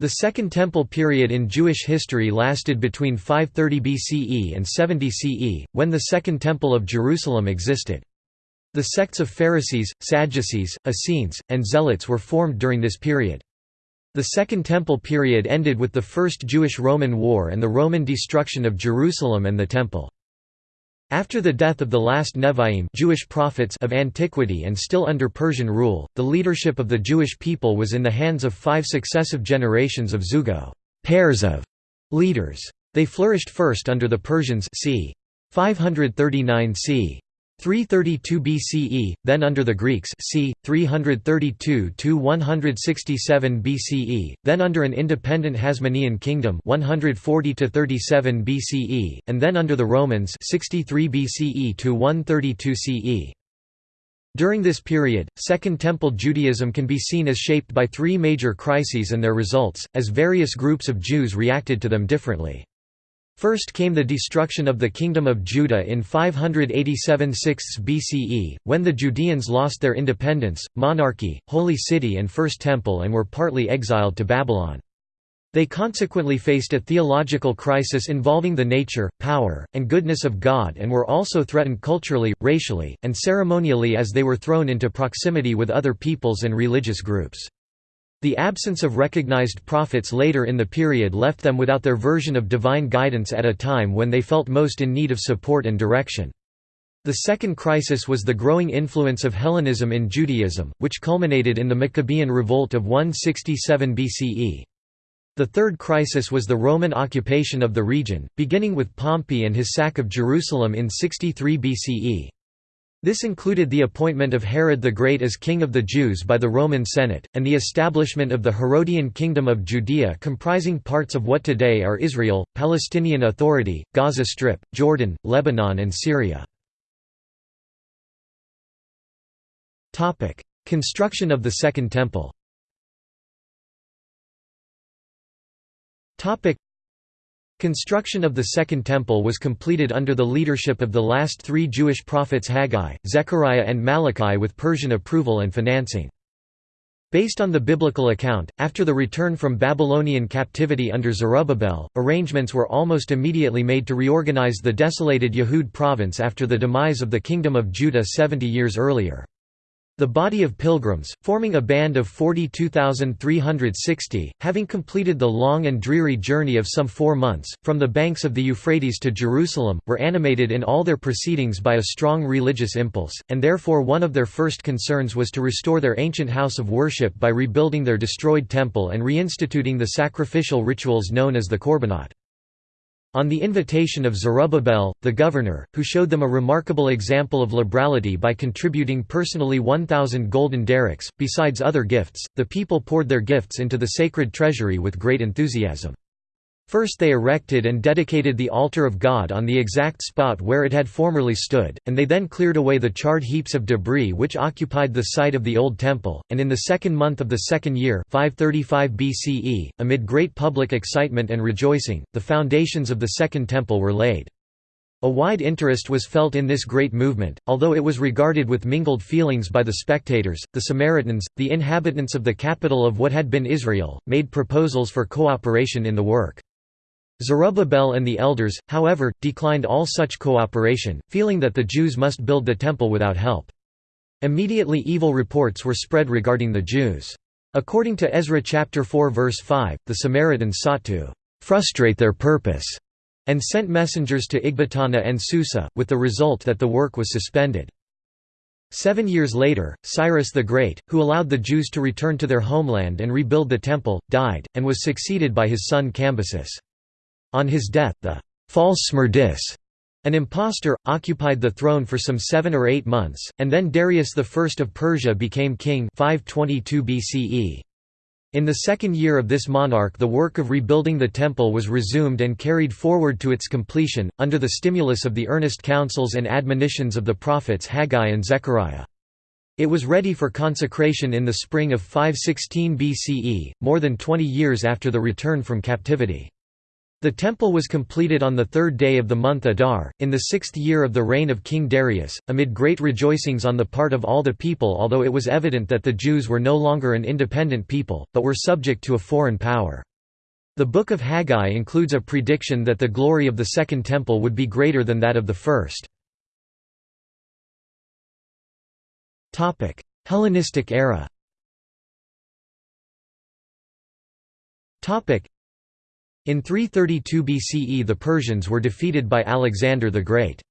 The Second Temple period in Jewish history lasted between 530 BCE and 70 CE, when the Second Temple of Jerusalem existed. The sects of Pharisees, Sadducees, Essenes, and Zealots were formed during this period. The Second Temple period ended with the First Jewish-Roman War and the Roman destruction of Jerusalem and the Temple. After the death of the last Nevi'im Jewish prophets of antiquity and still under Persian rule, the leadership of the Jewish people was in the hands of five successive generations of zugo pairs of leaders. They flourished first under the Persians c. 539 c. 332 BCE, then under the Greeks c. 332–167 BCE, then under an independent Hasmonean kingdom 140–37 BCE, and then under the Romans 63 BCE to 132 CE. During this period, Second Temple Judaism can be seen as shaped by three major crises and their results, as various groups of Jews reacted to them differently. First came the destruction of the Kingdom of Judah in 587 6 BCE, when the Judeans lost their independence, monarchy, holy city and First Temple and were partly exiled to Babylon. They consequently faced a theological crisis involving the nature, power, and goodness of God and were also threatened culturally, racially, and ceremonially as they were thrown into proximity with other peoples and religious groups. The absence of recognized prophets later in the period left them without their version of divine guidance at a time when they felt most in need of support and direction. The second crisis was the growing influence of Hellenism in Judaism, which culminated in the Maccabean revolt of 167 BCE. The third crisis was the Roman occupation of the region, beginning with Pompey and his sack of Jerusalem in 63 BCE. This included the appointment of Herod the Great as king of the Jews by the Roman Senate, and the establishment of the Herodian Kingdom of Judea comprising parts of what today are Israel, Palestinian Authority, Gaza Strip, Jordan, Lebanon and Syria. Construction of the Second Temple Construction of the Second Temple was completed under the leadership of the last three Jewish prophets Haggai, Zechariah and Malachi with Persian approval and financing. Based on the biblical account, after the return from Babylonian captivity under Zerubbabel, arrangements were almost immediately made to reorganize the desolated Yehud province after the demise of the Kingdom of Judah 70 years earlier. The body of pilgrims, forming a band of 42,360, having completed the long and dreary journey of some four months, from the banks of the Euphrates to Jerusalem, were animated in all their proceedings by a strong religious impulse, and therefore one of their first concerns was to restore their ancient house of worship by rebuilding their destroyed temple and reinstituting the sacrificial rituals known as the Korbanot. On the invitation of Zerubbabel, the governor, who showed them a remarkable example of liberality by contributing personally 1,000 golden darics, besides other gifts, the people poured their gifts into the sacred treasury with great enthusiasm. First they erected and dedicated the altar of God on the exact spot where it had formerly stood, and they then cleared away the charred heaps of debris which occupied the site of the old temple, and in the second month of the second year 535 BCE, amid great public excitement and rejoicing, the foundations of the second temple were laid. A wide interest was felt in this great movement, although it was regarded with mingled feelings by the spectators. The Samaritans, the inhabitants of the capital of what had been Israel, made proposals for cooperation in the work. Zerubbabel and the elders, however, declined all such cooperation, feeling that the Jews must build the temple without help. Immediately evil reports were spread regarding the Jews. According to Ezra chapter 4 verse 5, the Samaritans sought to frustrate their purpose and sent messengers to Ecbatana and Susa, with the result that the work was suspended. Seven years later, Cyrus the Great, who allowed the Jews to return to their homeland and rebuild the temple, died, and was succeeded by his son Cambyses. On his death the false Smerdis, an impostor, occupied the throne for some seven or eight months, and then Darius I of Persia became king 522 BCE. In the second year of this monarch the work of rebuilding the temple was resumed and carried forward to its completion, under the stimulus of the earnest counsels and admonitions of the prophets Haggai and Zechariah. It was ready for consecration in the spring of 516 BCE, more than 20 years after the return from captivity. The temple was completed on the third day of the month Adar, in the sixth year of the reign of King Darius, amid great rejoicings on the part of all the people although it was evident that the Jews were no longer an independent people, but were subject to a foreign power. The Book of Haggai includes a prediction that the glory of the Second Temple would be greater than that of the First. Hellenistic era in 332 BCE the Persians were defeated by Alexander the Great.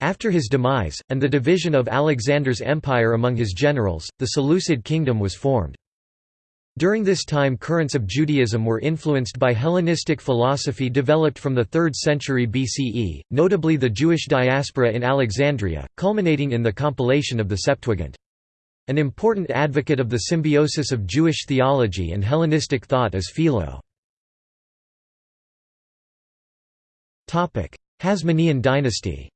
After his demise, and the division of Alexander's empire among his generals, the Seleucid kingdom was formed. During this time currents of Judaism were influenced by Hellenistic philosophy developed from the 3rd century BCE, notably the Jewish diaspora in Alexandria, culminating in the compilation of the Septuagint. An important advocate of the symbiosis of Jewish theology and Hellenistic thought is Philo. Hasmonean dynasty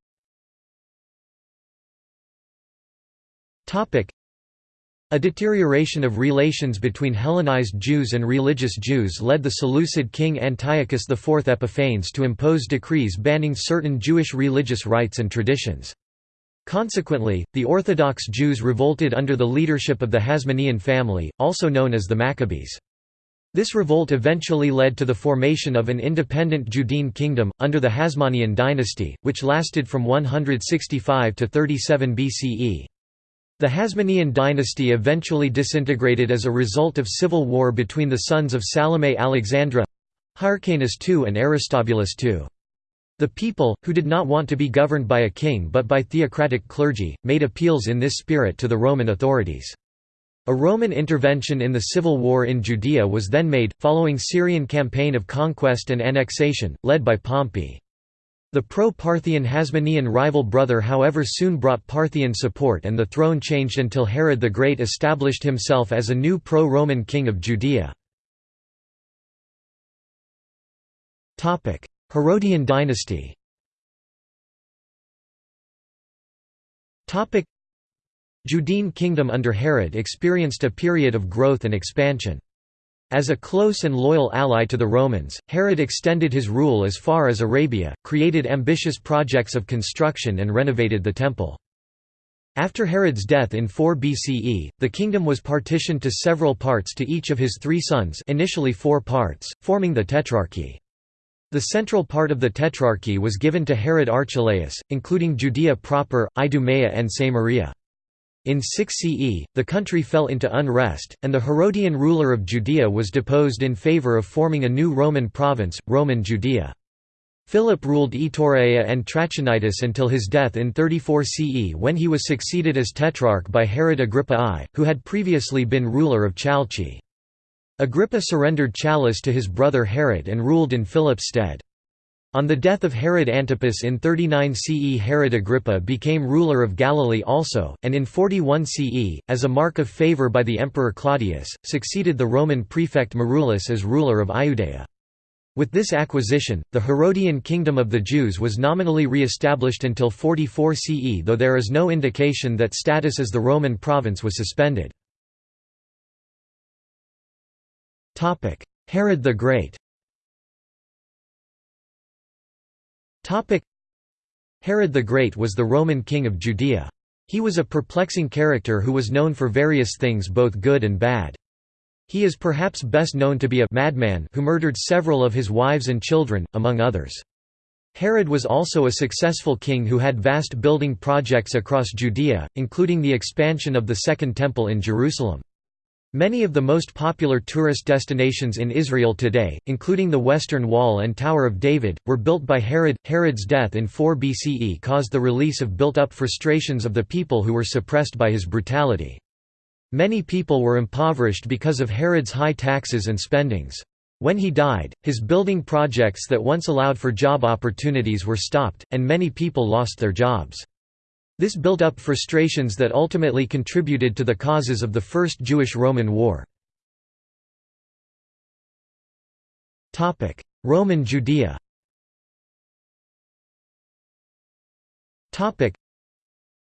a deterioration of relations between Hellenized Jews and religious Jews led the Seleucid king Antiochus IV Epiphanes to impose decrees banning certain Jewish religious rites and traditions. Consequently, the Orthodox Jews revolted under the leadership of the Hasmonean family, also known as the Maccabees. This revolt eventually led to the formation of an independent Judean kingdom, under the Hasmonean dynasty, which lasted from 165 to 37 BCE. The Hasmonean dynasty eventually disintegrated as a result of civil war between the sons of Salome Alexandra Hyrcanus II and Aristobulus II. The people, who did not want to be governed by a king but by theocratic clergy, made appeals in this spirit to the Roman authorities. A Roman intervention in the civil war in Judea was then made, following Syrian campaign of conquest and annexation, led by Pompey. The pro-Parthian Hasmonean rival brother however soon brought Parthian support and the throne changed until Herod the Great established himself as a new pro-Roman king of Judea. Herodian dynasty Judean kingdom under Herod experienced a period of growth and expansion. As a close and loyal ally to the Romans, Herod extended his rule as far as Arabia, created ambitious projects of construction and renovated the temple. After Herod's death in 4 BCE, the kingdom was partitioned to several parts to each of his three sons initially four parts, forming the Tetrarchy. The central part of the Tetrarchy was given to Herod Archelaus, including Judea proper, Idumea and Samaria. In 6 CE, the country fell into unrest, and the Herodian ruler of Judea was deposed in favor of forming a new Roman province, Roman Judea. Philip ruled Iturea and Trachonitis until his death in 34 CE when he was succeeded as tetrarch by Herod Agrippa I, who had previously been ruler of Chalcis. Agrippa surrendered Chalcis to his brother Herod and ruled in Philip's stead. On the death of Herod Antipas in 39 CE Herod Agrippa became ruler of Galilee also, and in 41 CE, as a mark of favour by the Emperor Claudius, succeeded the Roman prefect Marullus as ruler of Iudea. With this acquisition, the Herodian kingdom of the Jews was nominally re-established until 44 CE though there is no indication that status as the Roman province was suspended. Herod the Great Herod the Great was the Roman king of Judea. He was a perplexing character who was known for various things both good and bad. He is perhaps best known to be a madman who murdered several of his wives and children, among others. Herod was also a successful king who had vast building projects across Judea, including the expansion of the Second Temple in Jerusalem. Many of the most popular tourist destinations in Israel today, including the Western Wall and Tower of David, were built by Herod. Herod's death in 4 BCE caused the release of built up frustrations of the people who were suppressed by his brutality. Many people were impoverished because of Herod's high taxes and spendings. When he died, his building projects that once allowed for job opportunities were stopped, and many people lost their jobs. This built up frustrations that ultimately contributed to the causes of the First Jewish-Roman War. Roman Judea The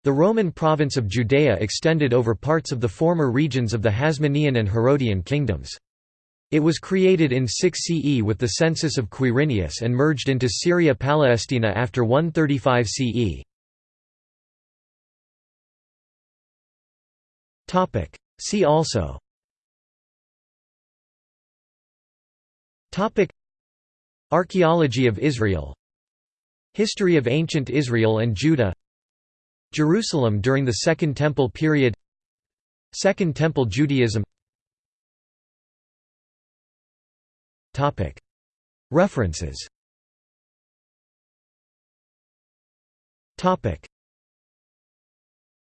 Roman province of Judea extended over parts of the former regions of the Hasmonean and Herodian kingdoms. It was created in 6 CE with the census of Quirinius and merged into Syria Palestina after 135 CE. See also. Archaeology of Israel. History of ancient Israel and Judah. Jerusalem during the Second Temple period. Second Temple Judaism. References